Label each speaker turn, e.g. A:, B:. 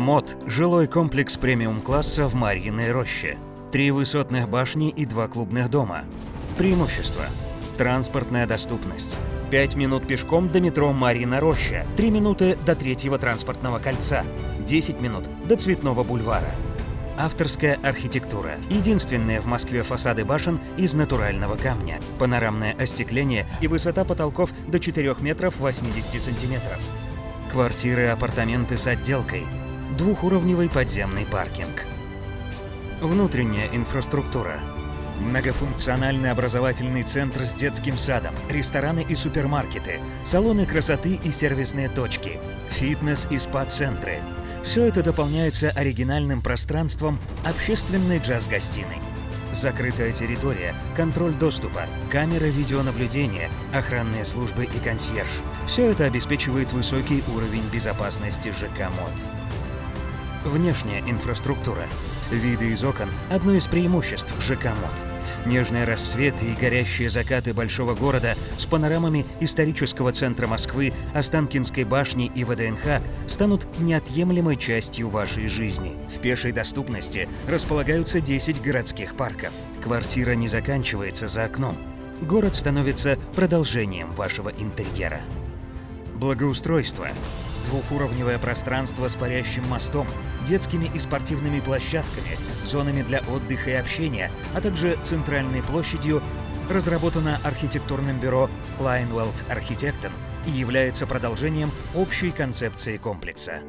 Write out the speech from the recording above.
A: МОД – жилой комплекс премиум-класса в Марьиной роще. Три высотных башни и два клубных дома. Преимущества. Транспортная доступность. 5 минут пешком до метро Марьина роща, 3 минуты до третьего транспортного кольца, 10 минут до Цветного бульвара. Авторская архитектура. Единственные в Москве фасады башен из натурального камня. Панорамное остекление и высота потолков до 4 метров 80 сантиметров. Квартиры, апартаменты с отделкой. Двухуровневый подземный паркинг. Внутренняя инфраструктура. Многофункциональный образовательный центр с детским садом, рестораны и супермаркеты, салоны красоты и сервисные точки, фитнес и спа-центры. Все это дополняется оригинальным пространством общественной джаз-гостиной. Закрытая территория, контроль доступа, камеры видеонаблюдения, охранные службы и консьерж. Все это обеспечивает высокий уровень безопасности ЖК МОД. Внешняя инфраструктура. Виды из окон – одно из преимуществ ЖК МОД. Нежные рассветы и горящие закаты большого города с панорамами исторического центра Москвы, Останкинской башни и ВДНХ станут неотъемлемой частью вашей жизни. В пешей доступности располагаются 10 городских парков. Квартира не заканчивается за окном. Город становится продолжением вашего интерьера. Благоустройство. Двухуровневое пространство с парящим мостом, детскими и спортивными площадками, зонами для отдыха и общения, а также центральной площадью, разработано архитектурным бюро Kleinwald Architekten и является продолжением общей концепции комплекса.